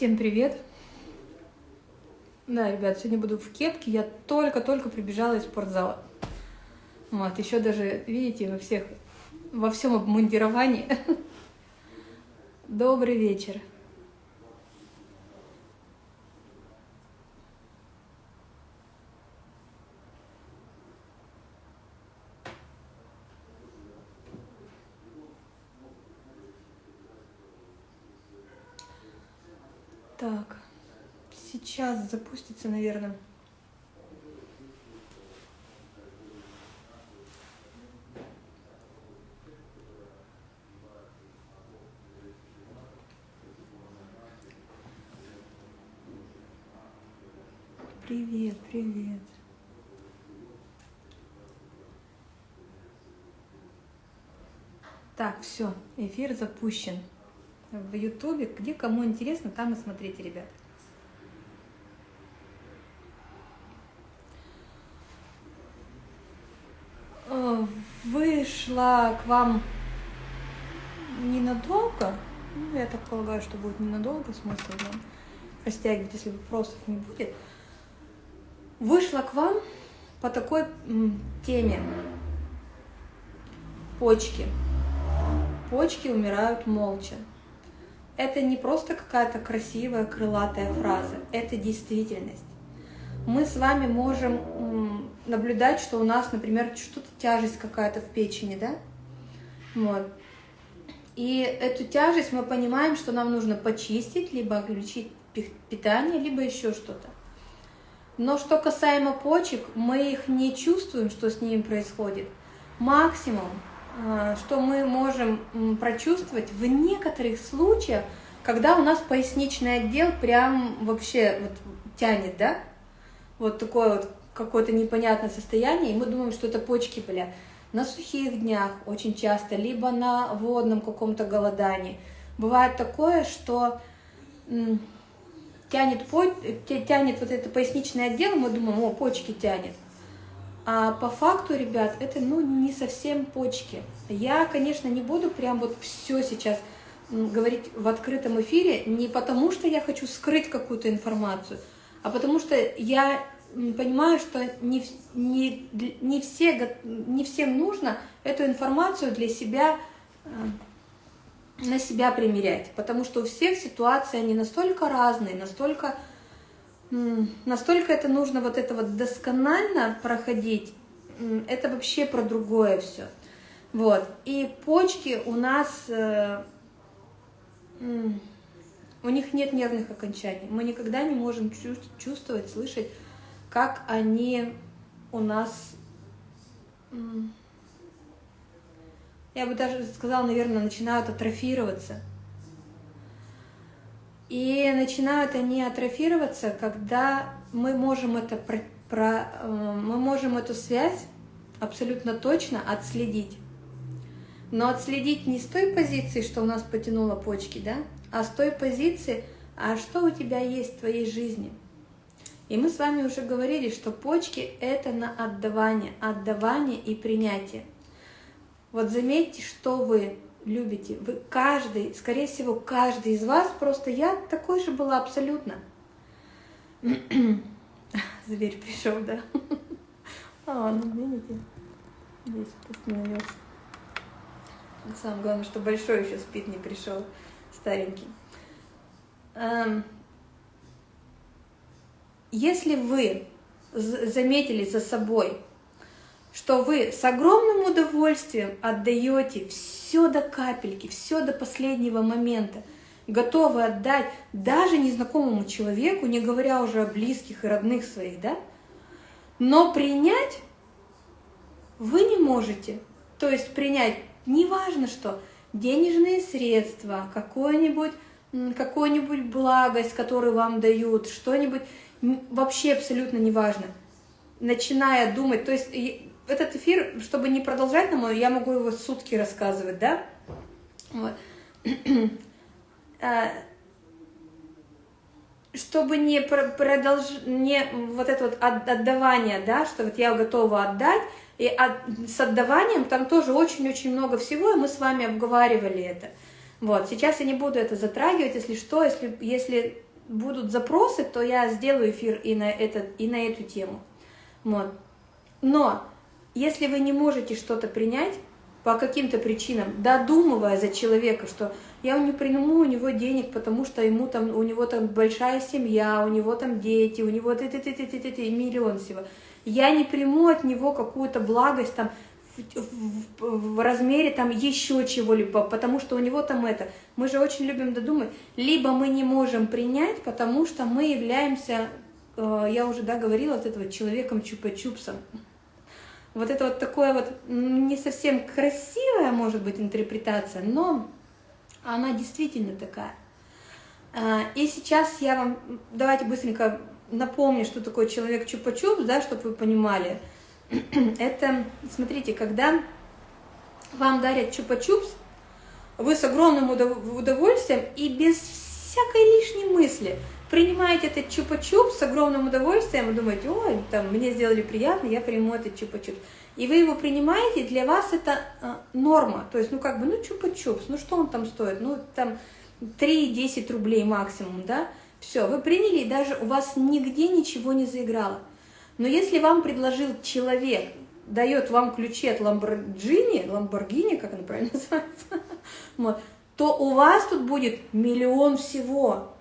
Всем привет! Да, ребят, сегодня буду в кепке. Я только-только прибежала из спортзала. Вот, еще даже, видите, во всех, во всем обмундировании. Добрый вечер. Так, запустится, наверное. Привет, привет. Так, все, эфир запущен в Ютубе. Где кому интересно, там и смотрите, ребят. Э, вышла к вам ненадолго. Ну, я так полагаю, что будет ненадолго, смысл вам растягивать, если вопросов не будет. Вышла к вам по такой теме. Почки. Почки умирают молча это не просто какая-то красивая крылатая фраза, это действительность. Мы с вами можем наблюдать, что у нас, например, что-то тяжесть какая-то в печени, да? Вот. И эту тяжесть мы понимаем, что нам нужно почистить, либо отключить питание, либо еще что-то. Но что касаемо почек, мы их не чувствуем, что с ними происходит. Максимум а, что мы можем прочувствовать в некоторых случаях, когда у нас поясничный отдел прям вообще вот тянет, да, вот такое вот какое-то непонятное состояние, и мы думаем, что это почки болят. На сухих днях очень часто, либо на водном каком-то голодании. Бывает такое, что тянет, тянет вот это поясничный отдел, мы думаем, о, почки тянет. А по факту, ребят, это ну не совсем почки. Я, конечно, не буду прям вот все сейчас говорить в открытом эфире, не потому что я хочу скрыть какую-то информацию, а потому что я понимаю, что не, не, не, все, не всем нужно эту информацию для себя э, на себя примерять, потому что у всех ситуации они настолько разные, настолько настолько это нужно вот это вот досконально проходить, это вообще про другое все. Вот. И почки у нас, э, у них нет нервных окончаний. Мы никогда не можем чувствовать, слышать, как они у нас, я бы даже сказала, наверное, начинают атрофироваться. И начинают они атрофироваться, когда мы можем, это про, про, э, мы можем эту связь абсолютно точно отследить. Но отследить не с той позиции, что у нас потянуло почки, да, а с той позиции, а что у тебя есть в твоей жизни. И мы с вами уже говорили, что почки – это на отдавание, отдавание и принятие. Вот заметьте, что вы любите. Вы каждый, скорее всего, каждый из вас, просто я такой же была абсолютно. Зверь пришел, да? А, ну видите, здесь остановился. Самое главное, что большой еще спит, не пришел, старенький. Эм, если вы заметили за собой, что вы с огромным удовольствием отдаете все до капельки, все до последнего момента, готовы отдать даже незнакомому человеку, не говоря уже о близких и родных своих, да? Но принять вы не можете. То есть принять неважно что, денежные средства, какое-нибудь какую-нибудь благость, которую вам дают, что-нибудь, вообще абсолютно неважно. Начиная думать, то есть этот эфир, чтобы не продолжать нам, я могу его сутки рассказывать, да? Вот. А, чтобы не продолж... не вот это вот отдавание, да, что вот я готова отдать, и от... с отдаванием там тоже очень-очень много всего, и мы с вами обговаривали это. Вот, сейчас я не буду это затрагивать, если что, если, если будут запросы, то я сделаю эфир и на, этот, и на эту тему. Вот. Но если вы не можете что-то принять по каким-то причинам, додумывая за человека, что я не приму у него денег, потому что ему там, у него там большая семья, у него там дети, у него ты ты ты ты ты, ты миллион всего. Я не приму от него какую-то благость там в, в, в размере там еще чего-либо, потому что у него там это. Мы же очень любим додумать. Либо мы не можем принять, потому что мы являемся, э, я уже да, говорила, от этого человеком чупа-чупсом. Вот это вот такое вот не совсем красивая, может быть, интерпретация, но она действительно такая. А, и сейчас я вам, давайте быстренько напомню, что такое человек чупа-чупс, да, чтобы вы понимали. Это, смотрите, когда вам дарят чупа-чупс, вы с огромным удовольствием и без всякой лишней мысли принимаете этот чупа-чупс с огромным удовольствием и думаете, ой, там, мне сделали приятно, я приму этот чупа-чупс. И вы его принимаете, для вас это э, норма. То есть, ну как бы, ну чупа-чупс, ну что он там стоит? Ну там 3-10 рублей максимум, да? Все, вы приняли, и даже у вас нигде ничего не заиграло. Но если вам предложил человек, дает вам ключи от Ламборджини, Ламборгини, как он правильно называется, то у вас тут будет миллион всего.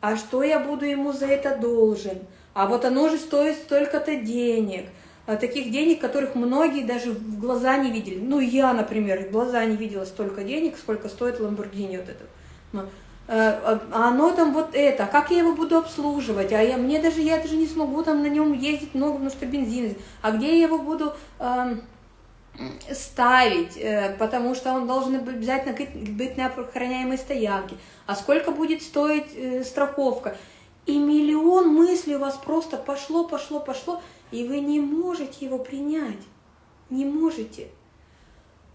А что я буду ему за это должен? А вот оно же стоит столько-то денег – а таких денег, которых многие даже в глаза не видели. Ну, я, например, в глаза не видела столько денег, сколько стоит Ламборгини вот это. Э, а, а оно там вот это, как я его буду обслуживать, а я, мне даже, я даже не смогу там на нем ездить много, потому что бензин, а где я его буду э, ставить, э, потому что он должен обязательно быть на охраняемой стоянке, а сколько будет стоить э, страховка, и миллион мыслей у вас просто пошло, пошло, пошло, и вы не можете его принять, не можете.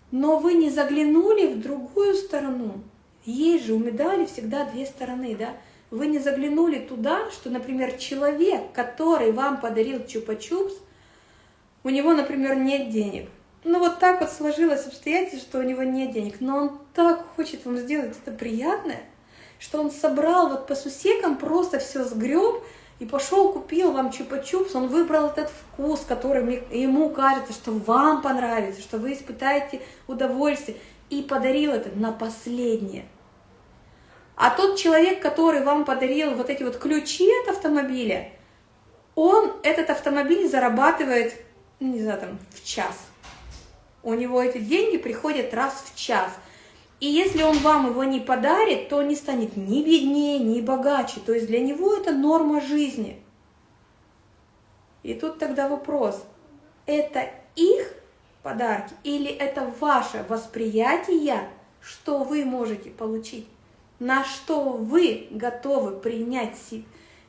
Но вы не заглянули в другую сторону. Есть же у медали всегда две стороны, да? Вы не заглянули туда, что, например, человек, который вам подарил чупа-чупс, у него, например, нет денег. Ну вот так вот сложилось обстоятельство, что у него нет денег, но он так хочет вам сделать это приятное, что он собрал вот по сусекам, просто все сгреб, и пошел, купил вам чупа-чупс, он выбрал этот вкус, который ему кажется, что вам понравится, что вы испытаете удовольствие, и подарил это на последнее. А тот человек, который вам подарил вот эти вот ключи от автомобиля, он этот автомобиль зарабатывает, ну, не знаю, там, в час. У него эти деньги приходят раз в час – и если он вам его не подарит, то он не станет ни беднее, ни богаче. То есть для него это норма жизни. И тут тогда вопрос, это их подарки или это ваше восприятие, что вы можете получить? На что вы готовы принять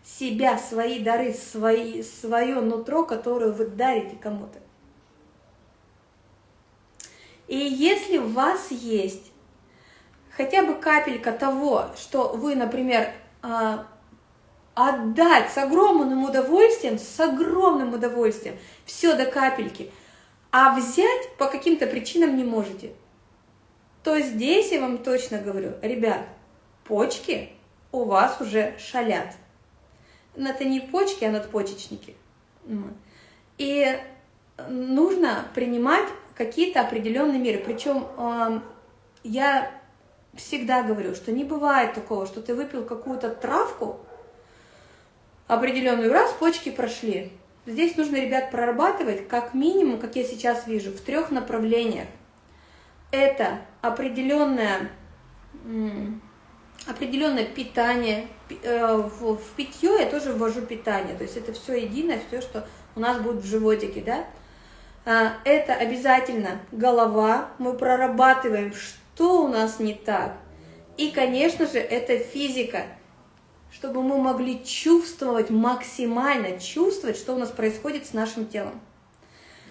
себя, свои дары, свои, свое нутро, которое вы дарите кому-то? И если у вас есть хотя бы капелька того, что вы, например, а, отдать с огромным удовольствием, с огромным удовольствием, все до капельки, а взять по каким-то причинам не можете, то здесь я вам точно говорю, ребят, почки у вас уже шалят. Но это не почки, а надпочечники. И нужно принимать какие-то определенные меры. Причем я всегда говорю, что не бывает такого, что ты выпил какую-то травку определенную, раз почки прошли. Здесь нужно, ребят, прорабатывать как минимум, как я сейчас вижу, в трех направлениях. Это определенное, определенное питание. Э, в, питье я тоже ввожу питание, то есть это все единое, все, что у нас будет в животике, да. А, это обязательно голова, мы прорабатываем, что у нас не так. И, конечно же, это физика, чтобы мы могли чувствовать, максимально чувствовать, что у нас происходит с нашим телом.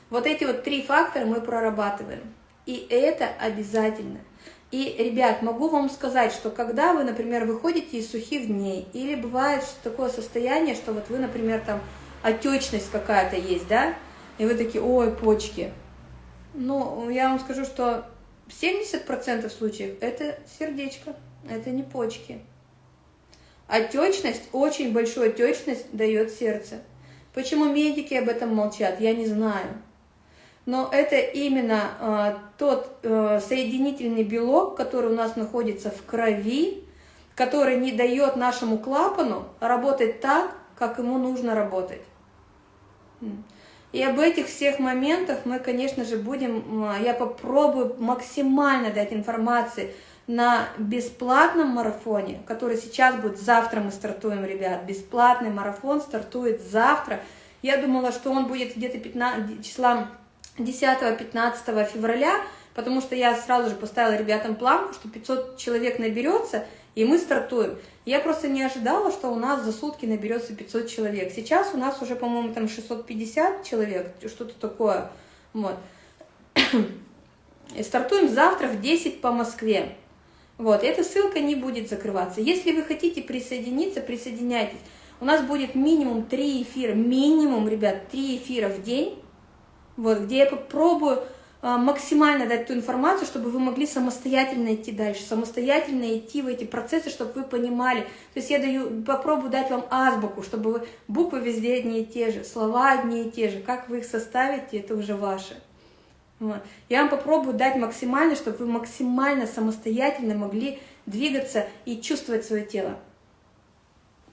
Вот эти вот три фактора мы прорабатываем. И это обязательно. И, ребят, могу вам сказать, что когда вы, например, выходите из сухих дней, или бывает такое состояние, что вот вы, например, там отечность какая-то есть, да, и вы такие, ой, почки. Ну, я вам скажу, что 70% случаев это сердечко, это не почки. Отечность, очень большую отечность дает сердце. Почему медики об этом молчат, я не знаю. Но это именно э, тот э, соединительный белок, который у нас находится в крови, который не дает нашему клапану работать так, как ему нужно работать. И об этих всех моментах мы, конечно же, будем, я попробую максимально дать информации на бесплатном марафоне, который сейчас будет, завтра мы стартуем, ребят, бесплатный марафон стартует завтра. Я думала, что он будет где-то 15, числа 10-15 февраля, потому что я сразу же поставила ребятам планку, что 500 человек наберется, и мы стартуем. Я просто не ожидала, что у нас за сутки наберется 500 человек. Сейчас у нас уже, по-моему, там 650 человек, что-то такое. Вот. И стартуем завтра в 10 по Москве. Вот, эта ссылка не будет закрываться. Если вы хотите присоединиться, присоединяйтесь. У нас будет минимум 3 эфира, минимум, ребят, 3 эфира в день, вот, где я попробую а, максимально дать ту информацию, чтобы вы могли самостоятельно идти дальше, самостоятельно идти в эти процессы, чтобы вы понимали. То есть я даю, попробую дать вам азбуку, чтобы вы, буквы везде одни и те же, слова одни и те же. Как вы их составите, это уже ваше. Вот. Я вам попробую дать максимально, чтобы вы максимально самостоятельно могли двигаться и чувствовать свое тело.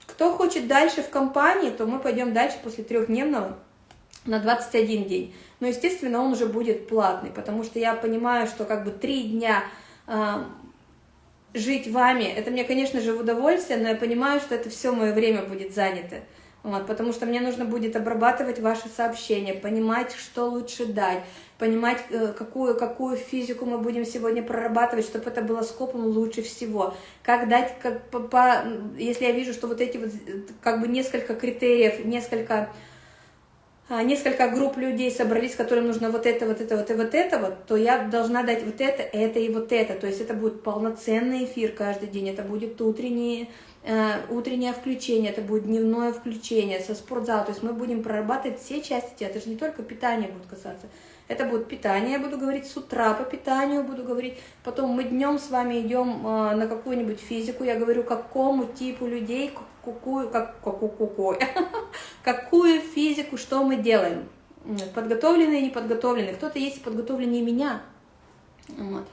Кто хочет дальше в компании, то мы пойдем дальше после трехдневного на 21 день. Но, естественно, он уже будет платный, потому что я понимаю, что как бы три дня э, жить вами, это мне, конечно же, в удовольствие, но я понимаю, что это все мое время будет занято. Вот, потому что мне нужно будет обрабатывать ваши сообщения, понимать, что лучше дать, понимать, э, какую, какую физику мы будем сегодня прорабатывать, чтобы это было скопом лучше всего. Как дать, как, по, по, если я вижу, что вот эти вот как бы несколько критериев, несколько несколько групп людей собрались, которым нужно вот это, вот это, вот и вот это, вот, то я должна дать вот это, это и вот это. То есть это будет полноценный эфир каждый день, это будет утреннее, э, утреннее включение, это будет дневное включение со спортзала. То есть мы будем прорабатывать все части тела, это же не только питание будет касаться. Это будет питание, я буду говорить с утра по питанию, буду говорить. Потом мы днем с вами идем э, на какую-нибудь физику, я говорю, какому типу людей, какую, как, какую, какую, какую физику, что мы делаем. Подготовленные, неподготовленные. Кто-то есть подготовленнее меня. Вот.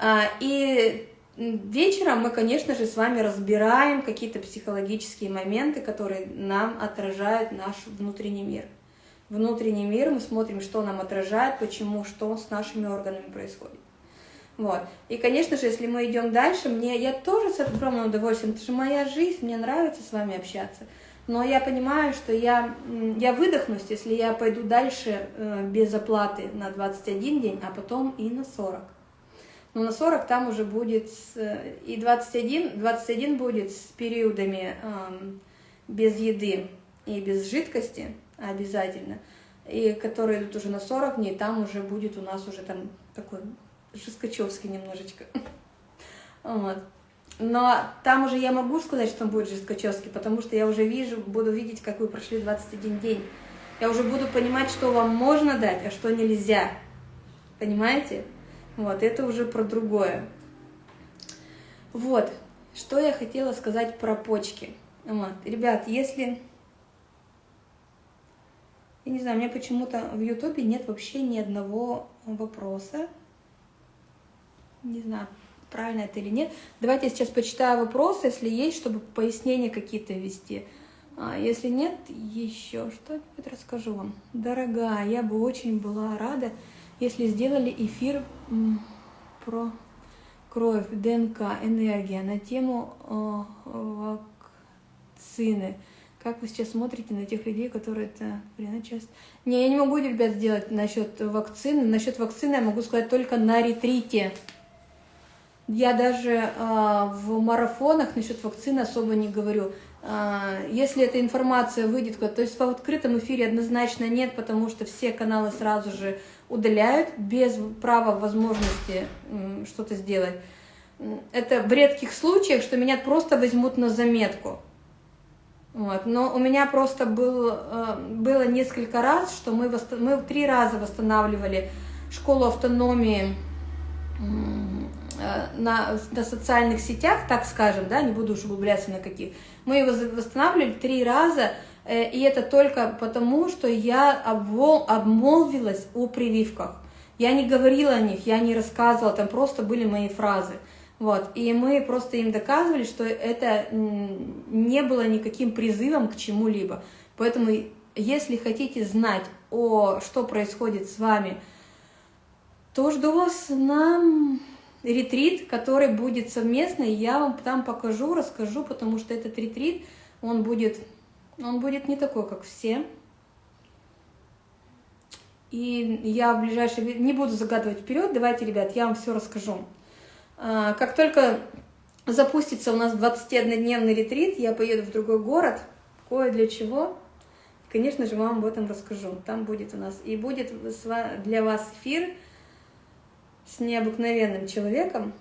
А, и вечером мы, конечно же, с вами разбираем какие-то психологические моменты, которые нам отражают наш внутренний мир внутренний мир, мы смотрим, что нам отражает, почему, что с нашими органами происходит. Вот. И, конечно же, если мы идем дальше, мне, я тоже с огромным удовольствием, это же моя жизнь, мне нравится с вами общаться. Но я понимаю, что я, я выдохнусь, если я пойду дальше э, без оплаты на 21 день, а потом и на 40. Но на 40 там уже будет с, и 21, 21 будет с периодами э, без еды и без жидкости, обязательно, и которые идут уже на 40 дней, там уже будет у нас уже там такой жесткачевский немножечко. Вот. Но там уже я могу сказать, что он будет жесткачевский, потому что я уже вижу, буду видеть, как вы прошли 21 день. Я уже буду понимать, что вам можно дать, а что нельзя. Понимаете? Вот, это уже про другое. Вот, что я хотела сказать про почки. Вот. Ребят, если я не знаю, у меня почему-то в Ютубе нет вообще ни одного вопроса. Не знаю, правильно это или нет. Давайте я сейчас почитаю вопросы, если есть, чтобы пояснения какие-то ввести. А если нет, еще что-нибудь расскажу вам. Дорогая, я бы очень была рада, если сделали эфир про кровь, ДНК, энергия на тему э, вакцины. Как вы сейчас смотрите на тех людей, которые это блин, часто... Не, я не могу, ребят, сделать насчет вакцины. Насчет вакцины я могу сказать только на ретрите. Я даже э, в марафонах насчет вакцины особо не говорю. Э, если эта информация выйдет, то есть в открытом эфире однозначно нет, потому что все каналы сразу же удаляют без права возможности что-то сделать. Это в редких случаях, что меня просто возьмут на заметку. Вот. Но у меня просто был, э, было несколько раз, что мы, мы три раза восстанавливали школу автономии на, на социальных сетях, так скажем, да, не буду уж углубляться на каких, мы его восстанавливали три раза, э, и это только потому, что я обвол, обмолвилась о прививках. Я не говорила о них, я не рассказывала, там просто были мои фразы. Вот, и мы просто им доказывали, что это не было никаким призывом к чему-либо. Поэтому, если хотите знать, о, что происходит с вами, то жду вас на ретрит, который будет совместный. Я вам там покажу, расскажу, потому что этот ретрит, он будет, он будет не такой, как все. И я в ближайшее... Не буду загадывать вперед, давайте, ребят, я вам все расскажу. А, как только запустится у нас 21-дневный ретрит, я поеду в другой город. Кое для чего? Конечно же, вам об этом расскажу. Там будет у нас и будет для вас эфир с необыкновенным человеком,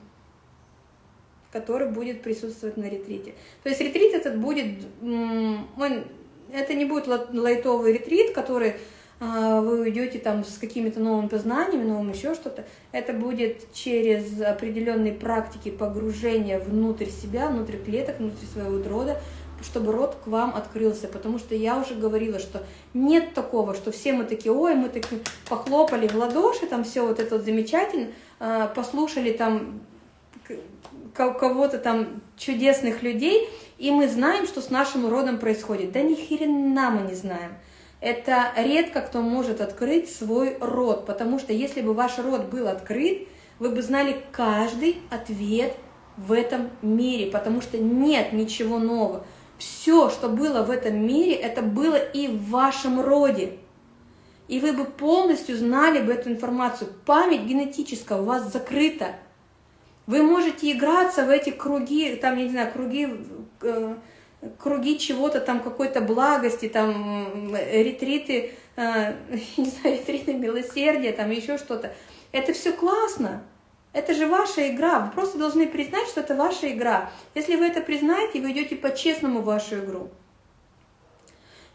который будет присутствовать на ретрите. То есть ретрит этот будет, он, это не будет лайтовый ретрит, который а, вы уйдете там с какими-то новыми познаниями, новым еще что-то, это будет через определенные практики погружения внутрь себя, внутрь клеток, внутрь своего рода, чтобы рот к вам открылся, потому что я уже говорила, что нет такого, что все мы такие, ой, мы так похлопали в ладоши, там все вот это вот замечательно, а, послушали там кого-то там чудесных людей, и мы знаем, что с нашим родом происходит. Да ни хрена мы не знаем это редко кто может открыть свой рот, потому что если бы ваш рот был открыт, вы бы знали каждый ответ в этом мире, потому что нет ничего нового. Все, что было в этом мире, это было и в вашем роде. И вы бы полностью знали бы эту информацию. Память генетическая у вас закрыта. Вы можете играться в эти круги, там, я не знаю, круги э, круги чего-то там, какой-то благости, там, ретриты, э, не знаю, ретриты милосердия, там, еще что-то. Это все классно. Это же ваша игра. Вы просто должны признать, что это ваша игра. Если вы это признаете, вы идете по-честному в вашу игру.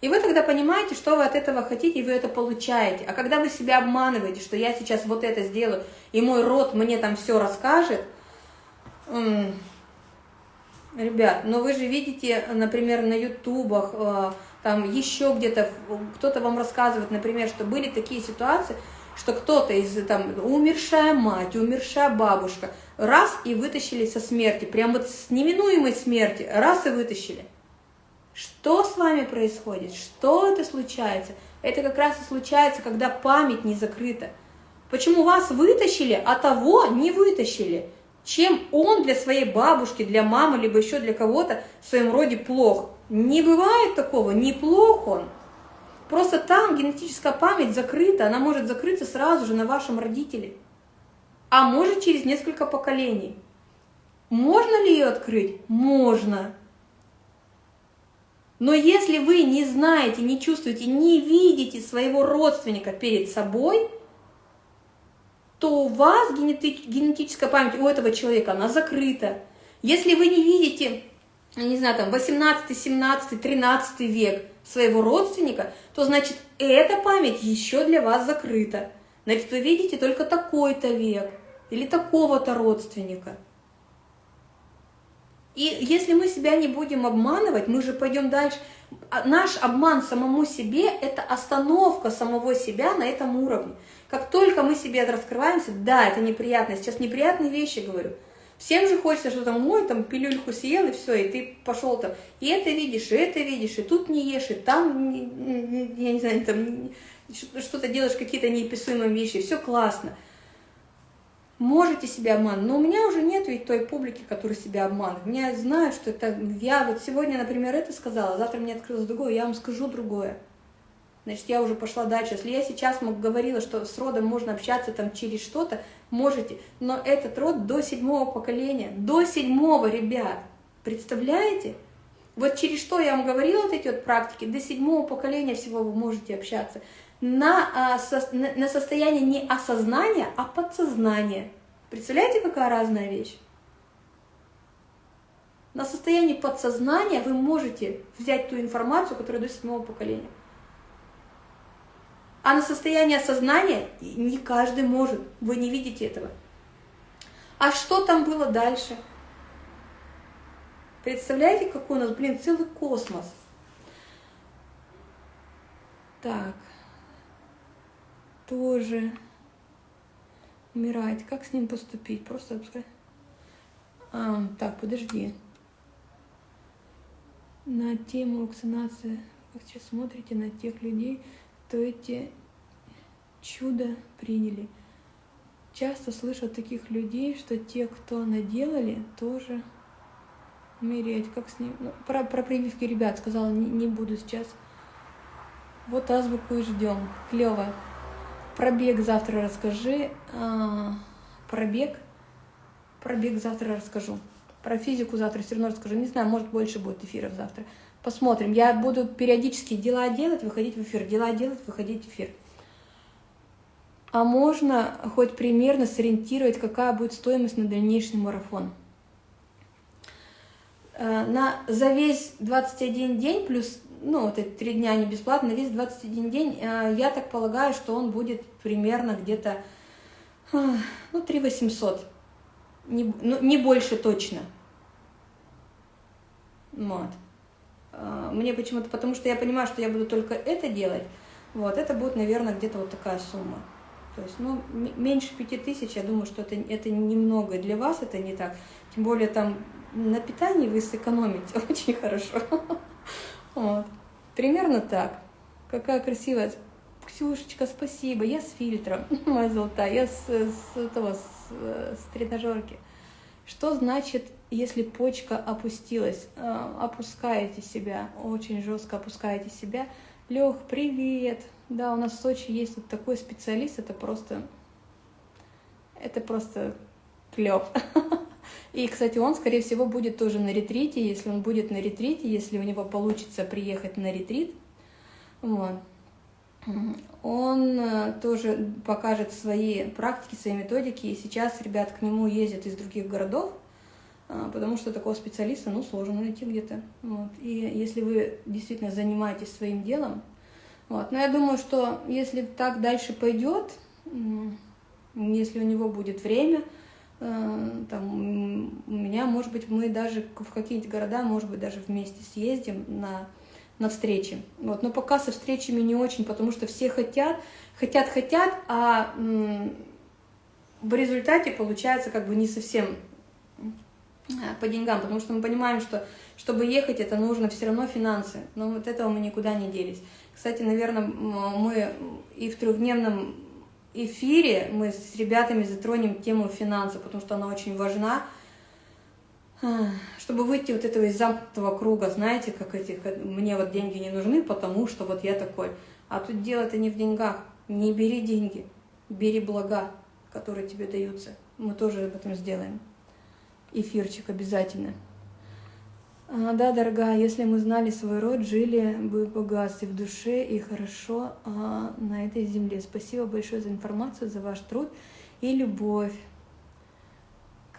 И вы тогда понимаете, что вы от этого хотите, и вы это получаете. А когда вы себя обманываете, что я сейчас вот это сделаю, и мой род мне там все расскажет, Ребят, но вы же видите, например, на ютубах, э, там еще где-то, кто-то вам рассказывает, например, что были такие ситуации, что кто-то из, там, умершая мать, умершая бабушка, раз и вытащили со смерти, прям вот с неминуемой смерти, раз и вытащили. Что с вами происходит? Что это случается? Это как раз и случается, когда память не закрыта. Почему вас вытащили, а того не вытащили? чем он для своей бабушки, для мамы, либо еще для кого-то в своем роде плох. Не бывает такого, не плох он. Просто там генетическая память закрыта, она может закрыться сразу же на вашем родителе. А может через несколько поколений. Можно ли ее открыть? Можно. Но если вы не знаете, не чувствуете, не видите своего родственника перед собой – то у вас генетическая память у этого человека, она закрыта. Если вы не видите, не знаю, там 18, 17, 13 век своего родственника, то значит эта память еще для вас закрыта. Значит, вы видите только такой-то век или такого-то родственника. И если мы себя не будем обманывать, мы же пойдем дальше. А наш обман самому себе – это остановка самого себя на этом уровне. Как только мы себе раскрываемся, да, это неприятно, сейчас неприятные вещи говорю. Всем же хочется, что там, ой, там пилюльку съел, и все, и ты пошел там, и это видишь, и это видишь, и тут не ешь, и там, я не знаю, там что-то делаешь, какие-то неописуемые вещи, все классно. Можете себя обманывать, но у меня уже нет ведь той публики, которая себя обманывает. Меня знают, что это, я вот сегодня, например, это сказала, завтра мне открылось другое, я вам скажу другое значит, я уже пошла дальше. Если я сейчас говорила, что с родом можно общаться там через что-то, можете, но этот род до седьмого поколения, до седьмого, ребят, представляете? Вот через что я вам говорила вот эти вот практики, до седьмого поколения всего вы можете общаться. На, а, на состояние не осознания, а подсознания. Представляете, какая разная вещь? На состоянии подсознания вы можете взять ту информацию, которая до седьмого поколения. А на состояние сознания не каждый может, вы не видите этого. А что там было дальше? Представляете, какой у нас, блин, целый космос. Так. Тоже умирает. Как с ним поступить? Просто А, так, подожди. На тему вакцинации вы сейчас смотрите на тех людей, кто эти чудо приняли. Часто слышу от таких людей, что те, кто наделали, тоже умереть. Как с ним? Ну, про, про прививки ребят сказала, не, не буду сейчас. Вот азбуку и ждем. Клево. Пробег завтра расскажи. А, пробег. Пробег завтра расскажу. Про физику завтра все равно расскажу. Не знаю, может больше будет эфиров завтра. Посмотрим. Я буду периодически дела делать, выходить в эфир. Дела делать, выходить в эфир. А можно хоть примерно сориентировать, какая будет стоимость на дальнейший марафон? Э, на, за весь 21 день, плюс, ну, вот эти три дня не бесплатно, весь 21 день, э, я так полагаю, что он будет примерно где-то, э, ну, 3 800. Не, ну, не больше точно. Вот. Мне почему-то, потому что я понимаю, что я буду только это делать, вот, это будет, наверное, где-то вот такая сумма. То есть, ну, меньше пяти тысяч, я думаю, что это, это немного для вас, это не так. Тем более там на питании вы сэкономите очень хорошо. Вот. Примерно так. Какая красивая. Ксюшечка, спасибо. Я с фильтром, моя золотая. Я с, с, этого, с, с тренажерки. Что значит, если почка опустилась? А, опускаете себя, очень жестко опускаете себя. Лех, привет. Да, у нас в Сочи есть вот такой специалист, это просто, это просто клев. И, кстати, он, скорее всего, будет тоже на ретрите, если он будет на ретрите, если у него получится приехать на ретрит, вот. Он э, тоже покажет свои практики, свои методики, и сейчас ребят к нему ездят из других городов, а, потому что такого специалиста, ну, сложно найти где-то. Вот. И если вы действительно занимаетесь своим делом, вот. Но я думаю, что если так дальше пойдет, если у него будет время, Э, там, у меня, может быть, мы даже в какие-нибудь города, может быть, даже вместе съездим на, на встречи. Вот. Но пока со встречами не очень, потому что все хотят, хотят, хотят, а в результате получается как бы не совсем э, по деньгам, потому что мы понимаем, что чтобы ехать, это нужно все равно финансы, но вот этого мы никуда не делись. Кстати, наверное, мы и в трехдневном эфире мы с ребятами затронем тему финансов, потому что она очень важна, чтобы выйти вот этого из замкнутого круга, знаете, как эти, мне вот деньги не нужны, потому что вот я такой. А тут дело-то не в деньгах. Не бери деньги, бери блага, которые тебе даются. Мы тоже об этом сделаем. Эфирчик обязательно. А, да, дорогая, если мы знали свой род, жили бы богатстве в душе и хорошо а, на этой земле. Спасибо большое за информацию, за ваш труд и любовь.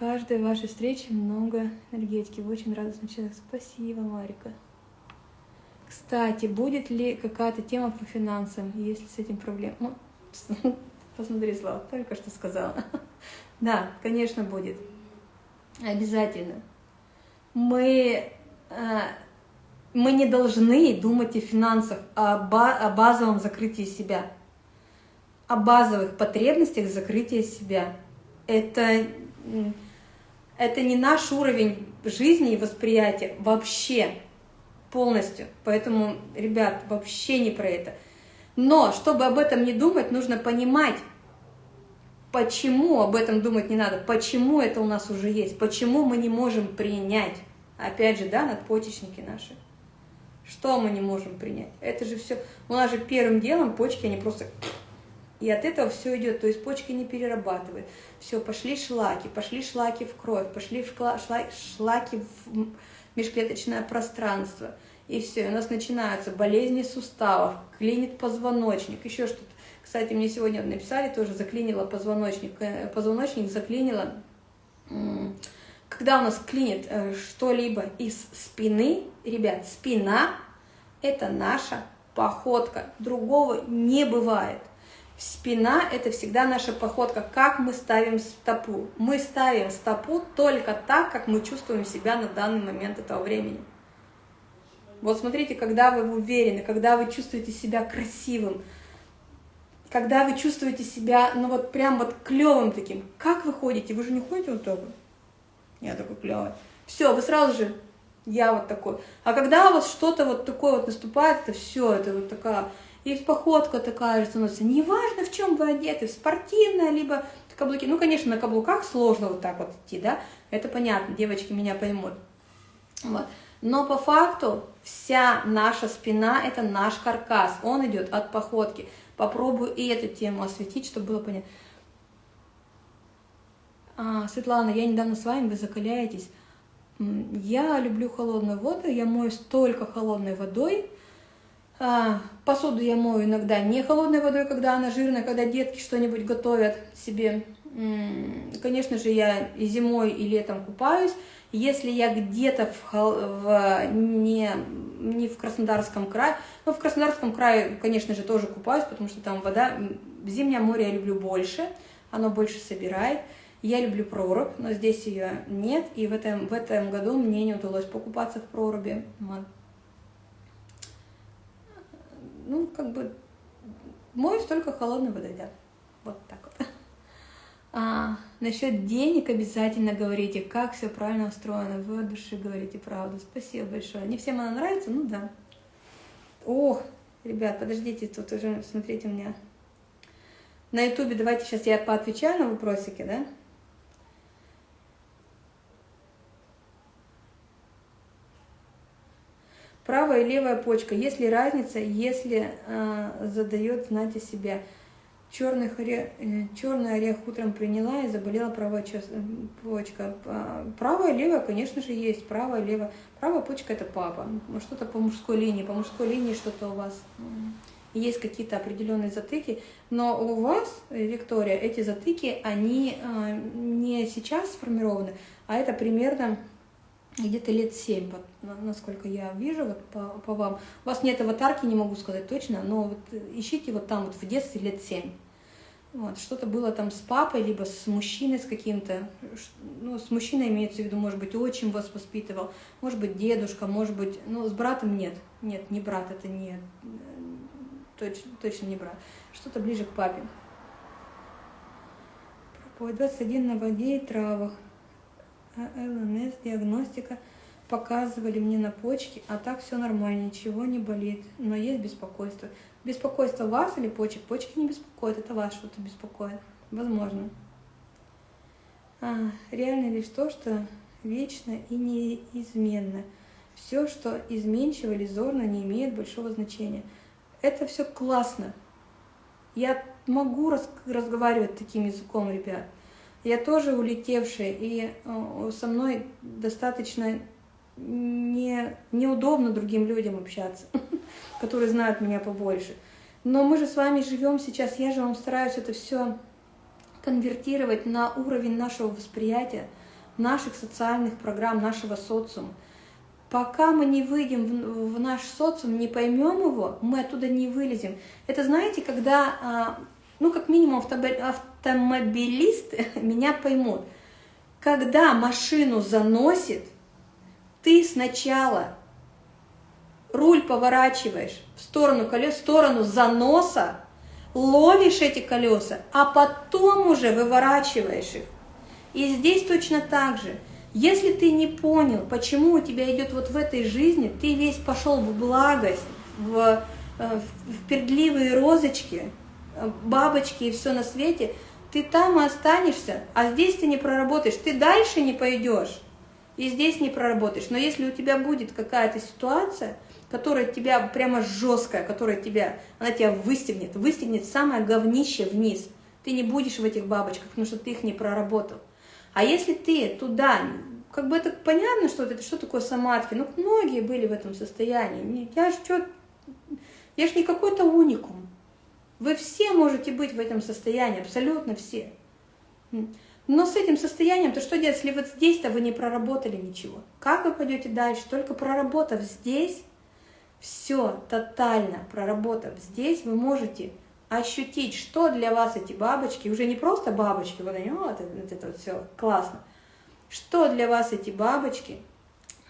Каждой вашей встречи много энергетики. Вы очень радостный человек. Спасибо, Марика. Кстати, будет ли какая-то тема по финансам, если с этим проблем? Ну, посмотри, Слава, только что сказала. Да, конечно, будет. Обязательно. Мы Э, мы не должны думать о финансах, о, о базовом закрытии себя, о базовых потребностях закрытия себя. Это, это не наш уровень жизни и восприятия вообще полностью. Поэтому, ребят, вообще не про это. Но, чтобы об этом не думать, нужно понимать, почему об этом думать не надо, почему это у нас уже есть, почему мы не можем принять. Опять же, да, надпочечники наши. Что мы не можем принять? Это же все... У нас же первым делом почки, они просто... И от этого все идет, то есть почки не перерабатывают. Все, пошли шлаки, пошли шлаки в кровь, пошли в шлаки в межклеточное пространство. И все, у нас начинаются болезни суставов, клинит позвоночник, еще что-то. Кстати, мне сегодня написали, тоже заклинило позвоночник, э, позвоночник заклинило когда у нас клинит э, что-либо из спины, ребят, спина – это наша походка, другого не бывает. Спина – это всегда наша походка, как мы ставим стопу. Мы ставим стопу только так, как мы чувствуем себя на данный момент этого времени. Вот смотрите, когда вы уверены, когда вы чувствуете себя красивым, когда вы чувствуете себя, ну вот прям вот клевым таким, как вы ходите? Вы же не ходите вот так вот? Я такой клевый. Все, вы сразу же, я вот такой. А когда у вас что-то вот такое вот наступает, это все, это вот такая и походка такая же становится. Неважно, в чем вы одеты, в спортивное, либо каблуки. Ну, конечно, на каблуках сложно вот так вот идти, да, это понятно, девочки меня поймут. Вот. Но по факту вся наша спина – это наш каркас, он идет от походки. Попробую и эту тему осветить, чтобы было понятно. А, Светлана, я недавно с вами, вы закаляетесь. Я люблю холодную воду, я моюсь только холодной водой, посуду я мою иногда не холодной водой, когда она жирная, когда детки что-нибудь готовят себе. Конечно же, я и зимой, и летом купаюсь. Если я где-то в, в, не, не в Краснодарском крае, но в Краснодарском крае, конечно же, тоже купаюсь, потому что там вода, зимнее море я люблю больше, оно больше собирает. Я люблю прорубь, но здесь ее нет, и в этом, в этом году мне не удалось покупаться в проруби ну, как бы, моюсь только холодной водой, да. Вот так вот. А, насчет денег обязательно говорите, как все правильно устроено. Вы от души говорите правду. Спасибо большое. Не всем она нравится, ну да. О, ребят, подождите, тут уже, смотрите, у меня на ютубе, давайте сейчас я поотвечаю на вопросики, да? Правая и левая почка. Есть ли разница, если э, задает знать о себе? Черный орех, э, черный орех утром приняла и заболела правая э, почка. Правая левая, конечно же, есть. Правая левая. Правая почка – это папа. Что-то по мужской линии. По мужской линии что-то у вас есть какие-то определенные затыки. Но у вас, Виктория, эти затыки, они э, не сейчас сформированы, а это примерно где-то лет 7, вот, насколько я вижу вот по, по вам. У вас нет аватарки, не могу сказать точно, но вот ищите вот там вот в детстве лет 7. Вот, что-то было там с папой, либо с мужчиной с каким-то, ну, с мужчиной имеется в виду, может быть, отчим вас воспитывал, может быть, дедушка, может быть, ну, с братом нет, нет, не брат, это не, точно, точно не брат, что-то ближе к папе. Проповедь 21 на воде и травах. ЛНС, диагностика, показывали мне на почки, а так все нормально, ничего не болит, но есть беспокойство. Беспокойство вас или почек? Почки не беспокоят, это вас что-то беспокоит. Возможно. А, реально лишь то, что вечно и неизменно. Все, что изменчиво или зорно, не имеет большого значения. Это все классно. Я могу раз разговаривать таким языком, ребят. Я тоже улетевшая, и э, со мной достаточно не, неудобно другим людям общаться, которые знают меня побольше. Но мы же с вами живем сейчас, я же вам стараюсь это все конвертировать на уровень нашего восприятия, наших социальных программ, нашего социума. Пока мы не выйдем в, в наш социум, не поймем его, мы оттуда не вылезем. Это знаете, когда а, ну, как минимум, автомобилисты меня поймут. Когда машину заносит, ты сначала руль поворачиваешь в сторону колес, в сторону заноса, ловишь эти колеса, а потом уже выворачиваешь их. И здесь точно так же. Если ты не понял, почему у тебя идет вот в этой жизни, ты весь пошел в благость, в, э, в пердливые розочки, бабочки и все на свете, ты там останешься, а здесь ты не проработаешь, ты дальше не пойдешь, и здесь не проработаешь. Но если у тебя будет какая-то ситуация, которая тебя прямо жесткая, которая тебя, она тебя выстегнет, выстегнет самое говнище вниз, ты не будешь в этих бабочках, потому что ты их не проработал. А если ты туда, как бы это понятно, что это что такое самадхи, ну многие были в этом состоянии, я же что, я же не какой-то уникум, вы все можете быть в этом состоянии, абсолютно все. Но с этим состоянием, то что делать, если вот здесь-то вы не проработали ничего? Как вы пойдете дальше? Только проработав здесь, все тотально проработав здесь, вы можете ощутить, что для вас эти бабочки, уже не просто бабочки, вот они, вот это, вот это вот все классно, что для вас эти бабочки,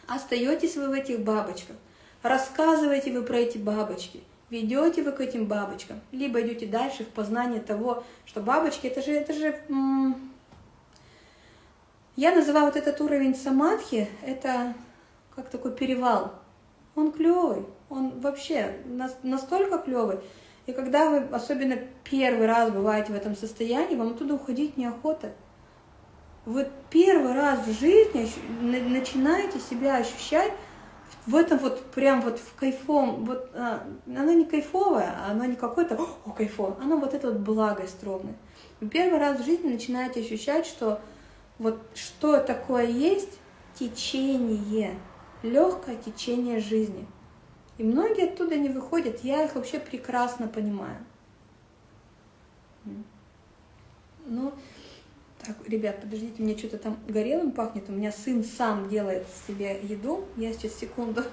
остаетесь вы в этих бабочках, рассказываете вы про эти бабочки, ведете вы к этим бабочкам, либо идете дальше в познание того, что бабочки, это же, это же, я называю вот этот уровень самадхи, это как такой перевал, он клевый, он вообще настолько клевый, и когда вы, особенно первый раз бываете в этом состоянии, вам оттуда уходить неохота. Вы первый раз в жизни начинаете себя ощущать в этом вот прям вот в кайфом, вот а, оно не кайфовое, а оно не какое-то, о, кайфово, оно вот это вот благость ровное. Вы первый раз в жизни начинаете ощущать, что вот что такое есть течение, легкое течение жизни. И многие оттуда не выходят, я их вообще прекрасно понимаю. Ну, так, ребят, подождите, мне что-то там горелым пахнет. У меня сын сам делает себе еду. Я сейчас секунду.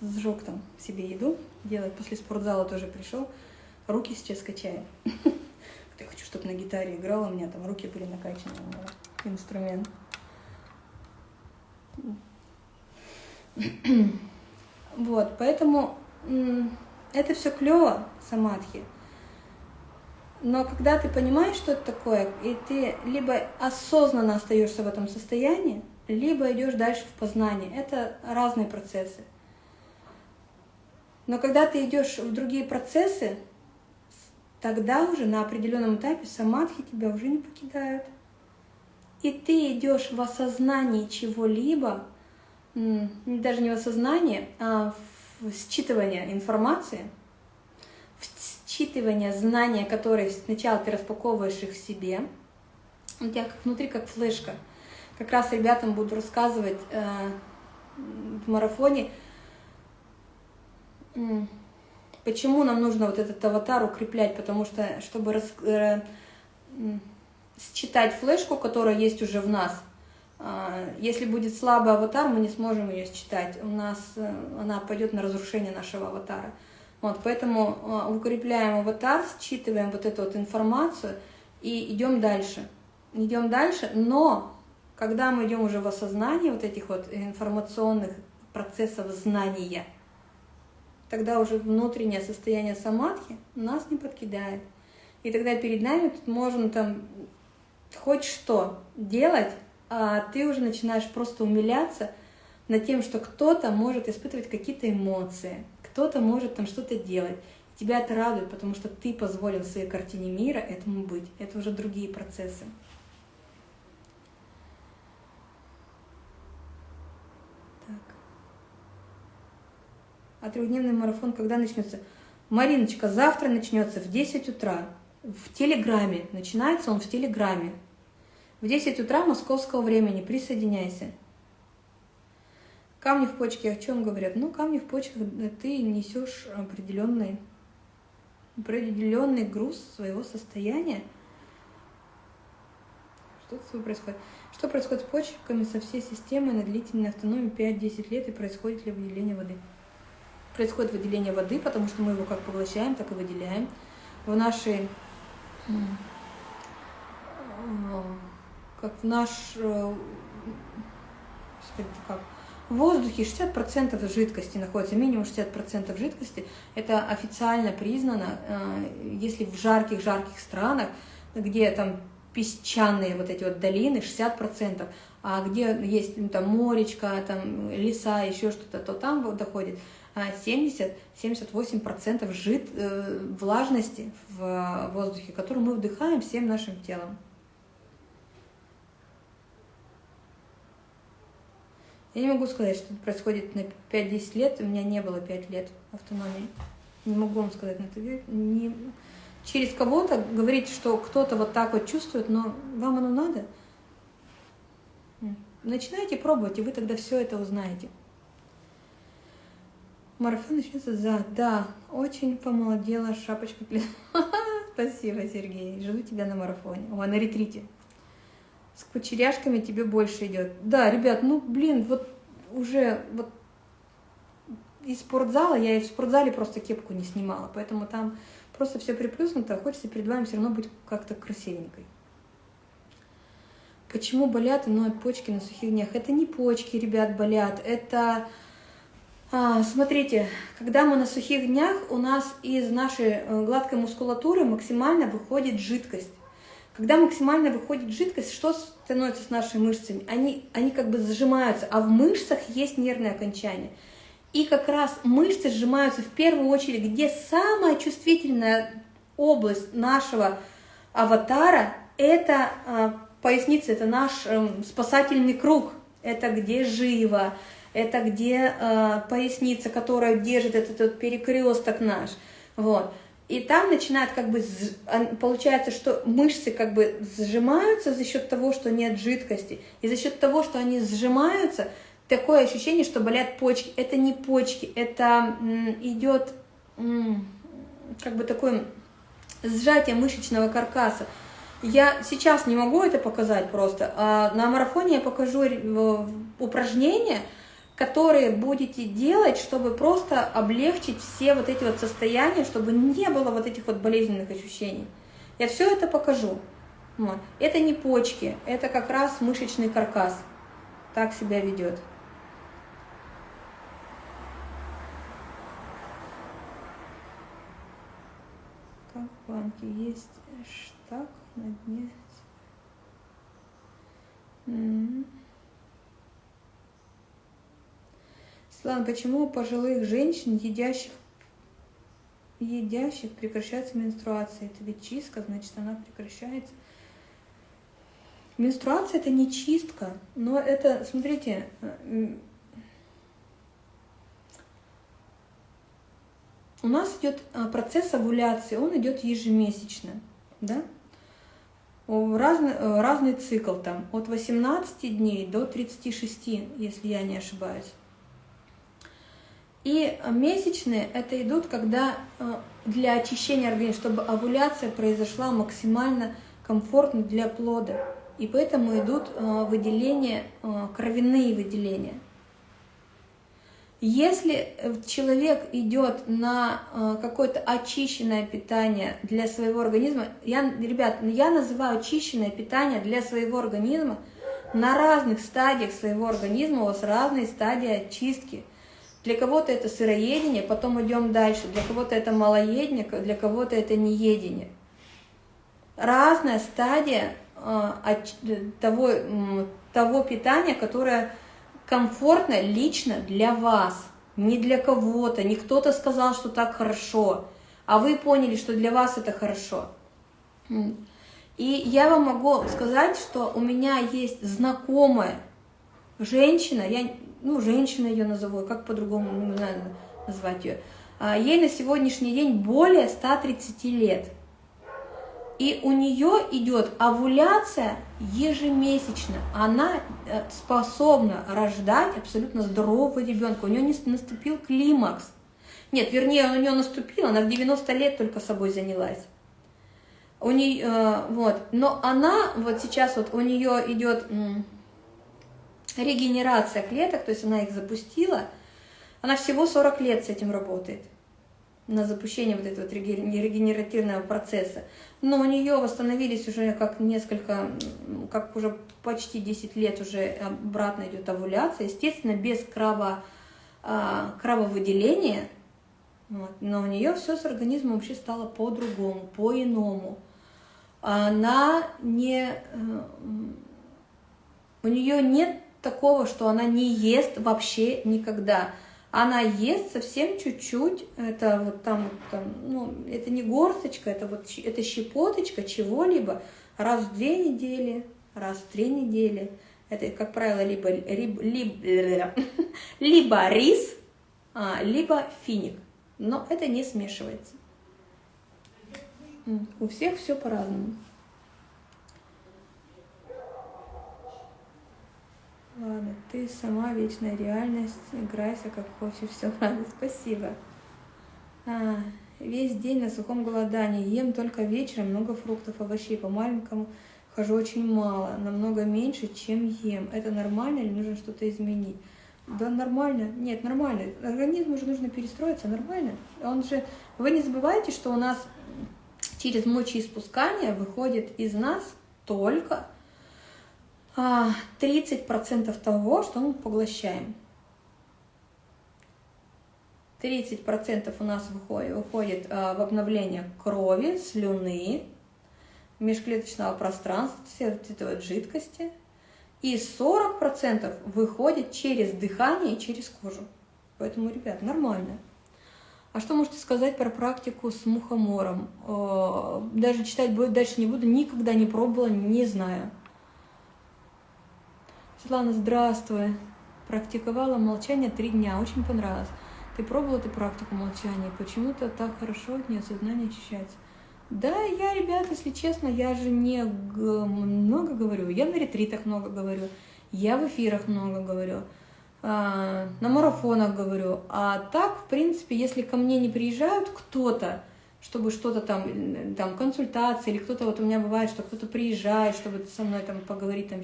Сжег там себе еду, делать после спортзала тоже пришел, руки сейчас качаем. Я хочу, чтобы на гитаре играла, у меня там руки были накачаны, инструмент. Вот, поэтому это все клево, самадхи. Но когда ты понимаешь, что это такое, и ты либо осознанно остаешься в этом состоянии, либо идешь дальше в познание. Это разные процессы. Но когда ты идешь в другие процессы, тогда уже на определенном этапе самадхи тебя уже не покидают. И ты идешь в осознании чего-либо, даже не в осознании, а в считывание информации, в считывание знания, которые сначала ты распаковываешь их в себе, у тебя как внутри как флешка. Как раз ребятам буду рассказывать э, в марафоне, Почему нам нужно вот этот аватар укреплять? Потому что, чтобы рас, э, считать флешку, которая есть уже в нас, э, если будет слабый аватар, мы не сможем ее считать. У нас э, она пойдет на разрушение нашего аватара. Вот, поэтому э, укрепляем аватар, считываем вот эту вот информацию и идем дальше. Идем дальше, но когда мы идем уже в осознание вот этих вот информационных процессов знания – тогда уже внутреннее состояние самадхи нас не подкидает. И тогда перед нами тут можно там хоть что делать, а ты уже начинаешь просто умиляться над тем, что кто-то может испытывать какие-то эмоции, кто-то может там что-то делать. Тебя это радует, потому что ты позволил своей картине мира этому быть. Это уже другие процессы. А трехдневный марафон когда начнется? Мариночка, завтра начнется в 10 утра. В Телеграме. Начинается он в Телеграме. В 10 утра московского времени. Присоединяйся. Камни в почке о чем говорят? Ну, камни в почках ты несешь определенный, определенный груз своего состояния. Что с тобой происходит? Что происходит с почками со всей системой на длительной автономии 5-10 лет и происходит ли выделение воды? Происходит выделение воды, потому что мы его как поглощаем, так и выделяем. В нашей, как в наш, э, как, в воздухе 60% жидкости находится, минимум 60% жидкости. Это официально признано, э, если в жарких-жарких странах, где там песчаные вот эти вот долины, 60%, а где есть ну, там моречка, там леса, еще что-то, то там доходит 70-78% жид, э, влажности в воздухе, которую мы вдыхаем всем нашим телом. Я не могу сказать, что это происходит на 5-10 лет, у меня не было 5 лет автономии. Не могу вам сказать на это. Не... Через кого-то говорить, что кто-то вот так вот чувствует, но вам оно надо. Начинайте пробовать, и вы тогда все это узнаете. Марафон начнется за... Да, очень помолодела шапочка. Спасибо, Сергей. Жду тебя на марафоне. О, на ретрите. С кучеряшками тебе больше идет. Да, ребят, ну, блин, вот уже вот из спортзала, я и в спортзале просто кепку не снимала, поэтому там просто все приплюснуто, а хочется перед вами все равно быть как-то красивенькой. Почему болят и ноют почки на сухих днях? Это не почки, ребят, болят, это смотрите, когда мы на сухих днях, у нас из нашей э, гладкой мускулатуры максимально выходит жидкость. Когда максимально выходит жидкость, что становится с нашими мышцами? Они, они как бы зажимаются, а в мышцах есть нервные окончания. И как раз мышцы сжимаются в первую очередь, где самая чувствительная область нашего аватара – это э, поясница, это наш э, спасательный круг, это где живо, это где э, поясница, которая держит этот, этот перекресток наш. Вот. И там начинает как бы, получается, что мышцы как бы сжимаются за счет того, что нет жидкости. И за счет того, что они сжимаются, такое ощущение, что болят почки. Это не почки, это идет как бы такое сжатие мышечного каркаса. Я сейчас не могу это показать просто. А на марафоне я покажу упражнения, которые будете делать, чтобы просто облегчить все вот эти вот состояния, чтобы не было вот этих вот болезненных ощущений. Я все это покажу. Это не почки, это как раз мышечный каркас. Так себя ведет. Как в банке есть штаг на дне. Mm -hmm. Светлана, почему у пожилых женщин, едящих, едящих прекращается менструация? Это ведь чистка, значит, она прекращается. Менструация – это не чистка, но это, смотрите, у нас идет а, процесс овуляции, он идет ежемесячно, да? Разный, разный цикл там, от 18 дней до 36, если я не ошибаюсь. И месячные это идут, когда э, для очищения организма, чтобы овуляция произошла максимально комфортно для плода. И поэтому идут э, выделения, э, кровяные выделения. Если человек идет на какое-то очищенное питание для своего организма, я, ребят, я называю очищенное питание для своего организма на разных стадиях своего организма, у вас разные стадии очистки – для кого-то это сыроедение, потом идем дальше. Для кого-то это малоедение, для кого-то это неедение. Разная стадия э, того, того питания, которое комфортно лично для вас, не для кого-то. Не кто-то сказал, что так хорошо, а вы поняли, что для вас это хорошо. И я вам могу сказать, что у меня есть знакомая женщина, я ну, женщина ее назову, как по-другому не знаю назвать ее, а, ей на сегодняшний день более 130 лет. И у нее идет овуляция ежемесячно. Она э, способна рождать абсолютно здорового ребенка. У нее не наступил климакс. Нет, вернее, у нее наступил, она в 90 лет только собой занялась. У нее, э, вот, но она вот сейчас вот у нее идет регенерация клеток, то есть она их запустила, она всего 40 лет с этим работает, на запущение вот этого регенеративного процесса. Но у нее восстановились уже как несколько, как уже почти 10 лет уже обратно идет овуляция, естественно, без краво, а, крововыделения, вот. но у нее все с организмом вообще стало по-другому, по-иному. Она не... Э, у нее нет такого, что она не ест вообще никогда. Она ест совсем чуть-чуть, это вот там, там, ну, это не горсточка, это вот это щепоточка чего-либо раз в две недели, раз в три недели. Это, как правило, либо, либо, либо, либо рис, а, либо финик. Но это не смешивается. У всех все по-разному. Ладно, ты сама вечная реальность, играйся как хочешь, все ладно, спасибо. А, весь день на сухом голодании, ем только вечером, много фруктов, овощей, по маленькому хожу очень мало, намного меньше, чем ем. Это нормально или нужно что-то изменить? Да нормально. Нет, нормально. Организму уже нужно перестроиться, нормально. Он же... Вы не забывайте, что у нас через мочеиспускание выходит из нас только 30% а, того, что мы поглощаем. 30% у нас выходит, а, в обновление крови, слюны, межклеточного пространства, все этой вот жидкости. И 40% выходит через дыхание и через кожу. Поэтому, ребят, нормально. А что можете сказать про практику с мухомором? Даже читать дальше не буду, никогда не пробовала, не знаю. Светлана, здравствуй. Практиковала молчание три дня, очень понравилось. Ты пробовала эту практику молчания? Почему-то так хорошо от нее сознание очищается. Да, я, ребят, если честно, я же не много говорю. Я на ретритах много говорю, я в эфирах много говорю, а, на марафонах говорю. А так, в принципе, если ко мне не приезжают кто-то, чтобы что-то там, там, консультации, или кто-то, вот у меня бывает, что кто-то приезжает, чтобы со мной там поговорить, там,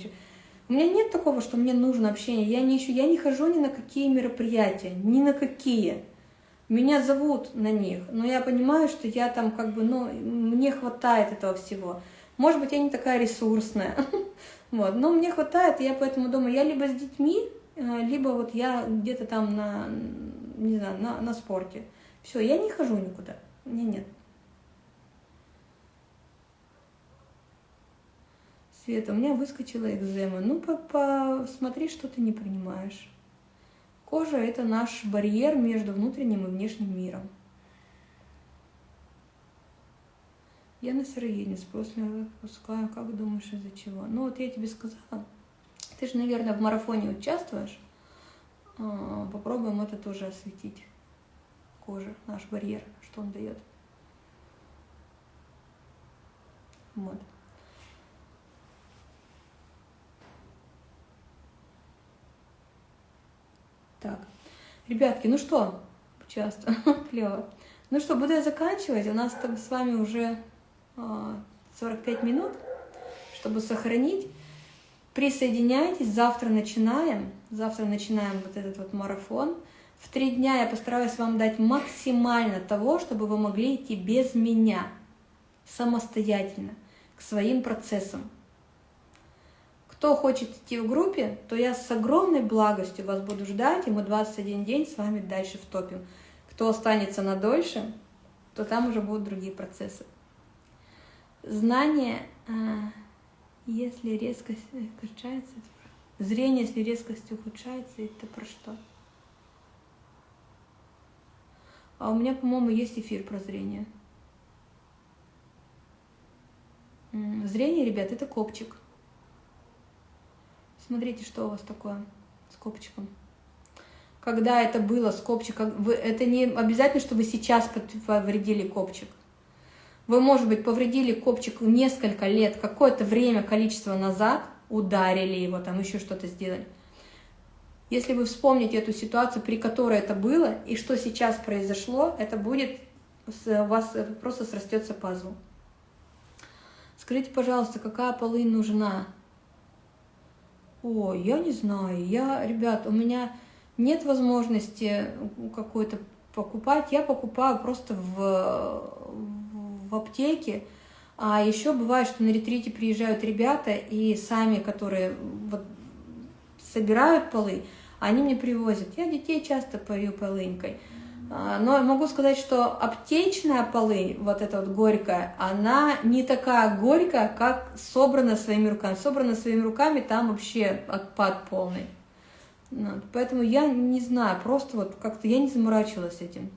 у меня нет такого, что мне нужно общение. Я не ищу, я не хожу ни на какие мероприятия, ни на какие. Меня зовут на них, но я понимаю, что я там как бы, ну, мне хватает этого всего. Может быть, я не такая ресурсная, вот, но мне хватает, и я поэтому думаю, я либо с детьми, э, либо вот я где-то там на, не знаю, на, на спорте. Все, я не хожу никуда, мне нет. Света, у меня выскочила экзема. Ну, посмотри, что ты не принимаешь. Кожа – это наш барьер между внутренним и внешним миром. Я на сыроедение, спрос меня выпускаю. Как думаешь, из-за чего? Ну, вот я тебе сказала. Ты же, наверное, в марафоне участвуешь. А, попробуем это тоже осветить. Кожа, наш барьер, что он дает. Вот. Так, ребятки, ну что, часто, клево. Ну что, буду я заканчивать. У нас там с вами уже 45 а, минут, чтобы сохранить. Присоединяйтесь, завтра начинаем. Завтра начинаем вот этот вот марафон. В три дня я постараюсь вам дать максимально того, чтобы вы могли идти без меня, самостоятельно, к своим процессам. Кто хочет идти в группе, то я с огромной благостью вас буду ждать, и мы 21 день с вами дальше втопим. Кто останется на дольше, то там уже будут другие процессы. Знание, а, если резкость ухудшается, зрение, если резкость ухудшается, это про что? А у меня, по-моему, есть эфир про зрение. Зрение, ребят, это копчик. Смотрите, что у вас такое с копчиком. Когда это было с копчиком, вы, это не обязательно, что вы сейчас повредили копчик. Вы, может быть, повредили копчик несколько лет, какое-то время, количество назад, ударили его, там еще что-то сделали. Если вы вспомните эту ситуацию, при которой это было, и что сейчас произошло, это будет, у вас просто срастется пазл. Скажите, пожалуйста, какая полынь нужна о, я не знаю, я, ребят, у меня нет возможности какой-то покупать, я покупаю просто в, в аптеке, а еще бывает, что на ретрите приезжают ребята и сами, которые вот собирают полы, они мне привозят. Я детей часто пою полынькой. А, но могу сказать, что аптечная полынь, вот эта вот горькая, она не такая горькая, как собрана своими руками. Собрана своими руками, там вообще отпад полный. Вот. Поэтому я не знаю, просто вот как-то я не заморачивалась этим.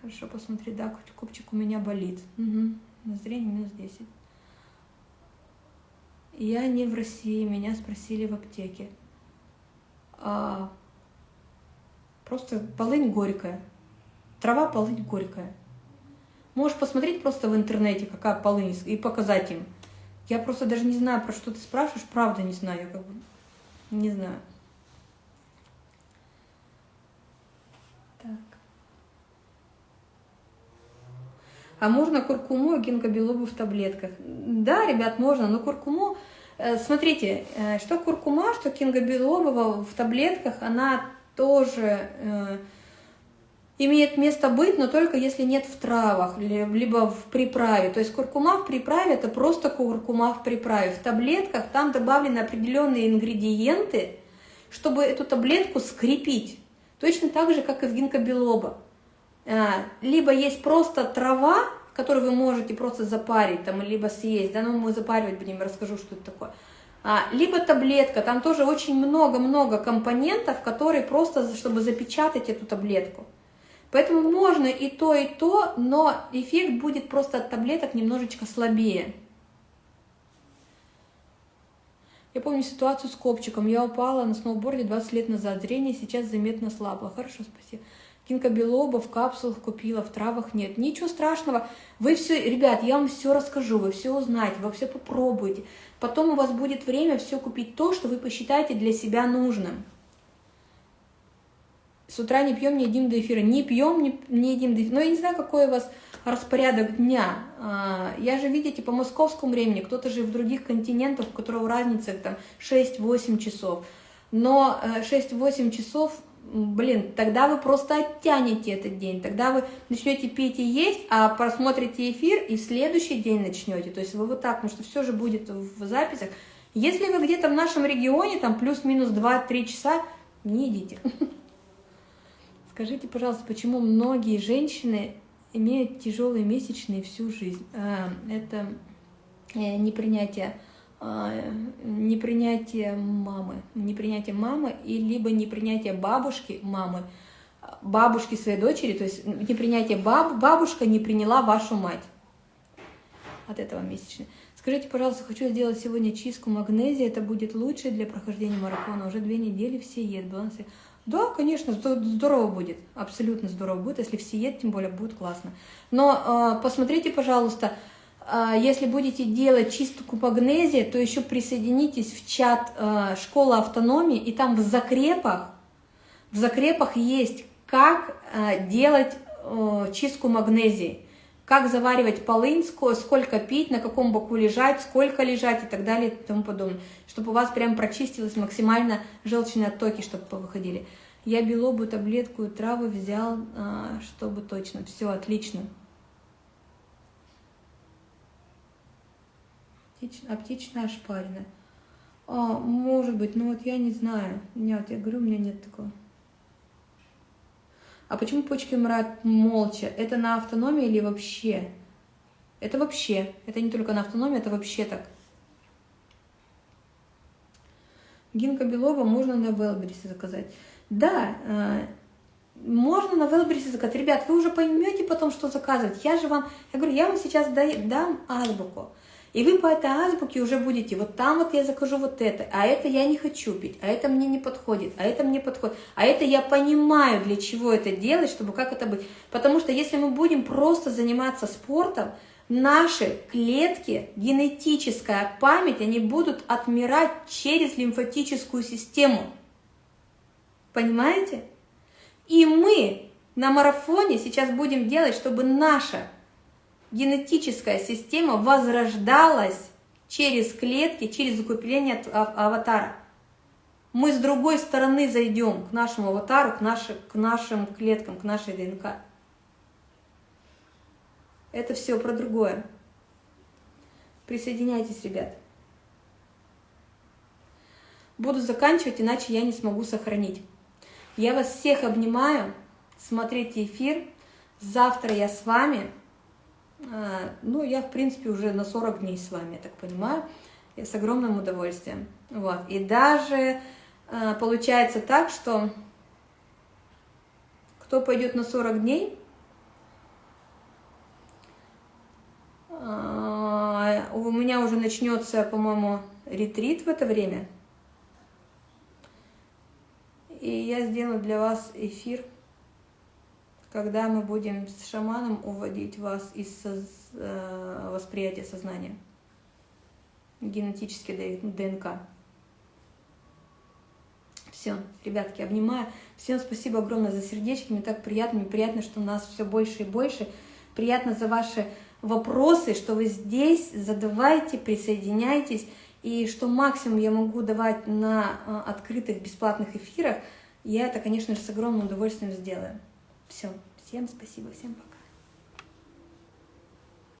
Хорошо, посмотри, да, копчик у меня болит. Угу. Зрение минус 10. Я не в России, меня спросили в аптеке. А, просто полынь горькая. Трава полынь горькая. Можешь посмотреть просто в интернете, какая полынь, и показать им. Я просто даже не знаю, про что ты спрашиваешь, правда не знаю, как бы, не знаю. Так. А можно куркуму и гингобилобу в таблетках? Да, ребят, можно, но куркуму... Э, смотрите, э, что куркума, что кингобилоба в таблетках, она тоже э, имеет место быть, но только если нет в травах, либо в приправе. То есть куркума в приправе – это просто куркума в приправе. В таблетках там добавлены определенные ингредиенты, чтобы эту таблетку скрепить. Точно так же, как и в гинкобилоба. А, либо есть просто трава, которую вы можете просто запарить, там, либо съесть, да, но мы запаривать будем, расскажу, что это такое. А, либо таблетка, там тоже очень много-много компонентов, которые просто, чтобы запечатать эту таблетку. Поэтому можно и то, и то, но эффект будет просто от таблеток немножечко слабее. Я помню ситуацию с копчиком. Я упала на сноуборде 20 лет назад. Зрение сейчас заметно слабо. Хорошо, спасибо. Кинкобелоба в капсулах купила, в травах нет. Ничего страшного. Вы все, ребят, я вам все расскажу, вы все узнаете, вы все попробуете. Потом у вас будет время все купить то, что вы посчитаете для себя нужным с утра не пьем, не едим до эфира. Не пьем, не, не едим до эфира. Но я не знаю, какой у вас распорядок дня. А, я же, видите, по московскому времени, кто-то же в других континентах, у которого разница там 6-8 часов. Но 6-8 э, часов, блин, тогда вы просто оттянете этот день, тогда вы начнете пить и есть, а просмотрите эфир и в следующий день начнете. То есть вы вот так, потому что все же будет в записях. Если вы где-то в нашем регионе, там плюс-минус 2-3 часа, не идите. Скажите, пожалуйста, почему многие женщины имеют тяжелые месячные всю жизнь? А, это э, непринятие непринятие мамы, непринятие мамы, и либо непринятие бабушки мамы, бабушки своей дочери, то есть непринятие баб, бабушка не приняла вашу мать от этого месячные. Скажите, пожалуйста, хочу сделать сегодня чистку магнезии, это будет лучше для прохождения марафона. Уже две недели все едут. Баланс... Да, конечно, здорово будет, абсолютно здорово будет, если все едут, тем более будет классно. Но э, посмотрите, пожалуйста, если будете делать чистку магнезия, то еще присоединитесь в чат э, «Школа автономии», и там в закрепах, в закрепах есть, как э, делать э, чистку магнезии как заваривать полынь, сколько пить, на каком боку лежать, сколько лежать и так далее и тому подобное, чтобы у вас прям прочистилось максимально желчные оттоки, чтобы выходили. Я белобу, таблетку травы взял, а, чтобы точно. Все, отлично. Аптечная ошпаренная. А, может быть, но вот я не знаю. Нет, я говорю, у меня нет такого. А почему почки умирают молча? Это на автономии или вообще? Это вообще. Это не только на автономии, это вообще так. Гинка Белова можно на Велберисе заказать. Да, э, можно на Велберисе заказать. Ребят, вы уже поймете потом, что заказывать. Я же вам, я говорю, я вам сейчас дам азбуку. И вы по этой азбуке уже будете, вот там вот я закажу вот это, а это я не хочу пить, а это мне не подходит, а это мне подходит, а это я понимаю, для чего это делать, чтобы как это быть. Потому что если мы будем просто заниматься спортом, наши клетки, генетическая память, они будут отмирать через лимфатическую систему. Понимаете? И мы на марафоне сейчас будем делать, чтобы наша генетическая система возрождалась через клетки, через укрепление аватара. Мы с другой стороны зайдем к нашему аватару, к, наши, к нашим клеткам, к нашей ДНК. Это все про другое. Присоединяйтесь, ребят. Буду заканчивать, иначе я не смогу сохранить. Я вас всех обнимаю. Смотрите эфир. Завтра я с вами. А, ну, я, в принципе, уже на 40 дней с вами, я так понимаю. Я с огромным удовольствием. Вот. И даже э, получается так, что кто пойдет на 40 дней, э, у меня уже начнется, по-моему, ретрит в это время. И я сделаю для вас эфир когда мы будем с шаманом уводить вас из э, восприятия сознания, генетически ДНК. Все, ребятки, обнимаю. Всем спасибо огромное за сердечки. Мне так приятно, мне приятно, что нас все больше и больше. Приятно за ваши вопросы, что вы здесь, задавайте, присоединяйтесь. И что максимум я могу давать на э, открытых бесплатных эфирах, я это, конечно же, с огромным удовольствием сделаю. Все. Всем спасибо, всем пока.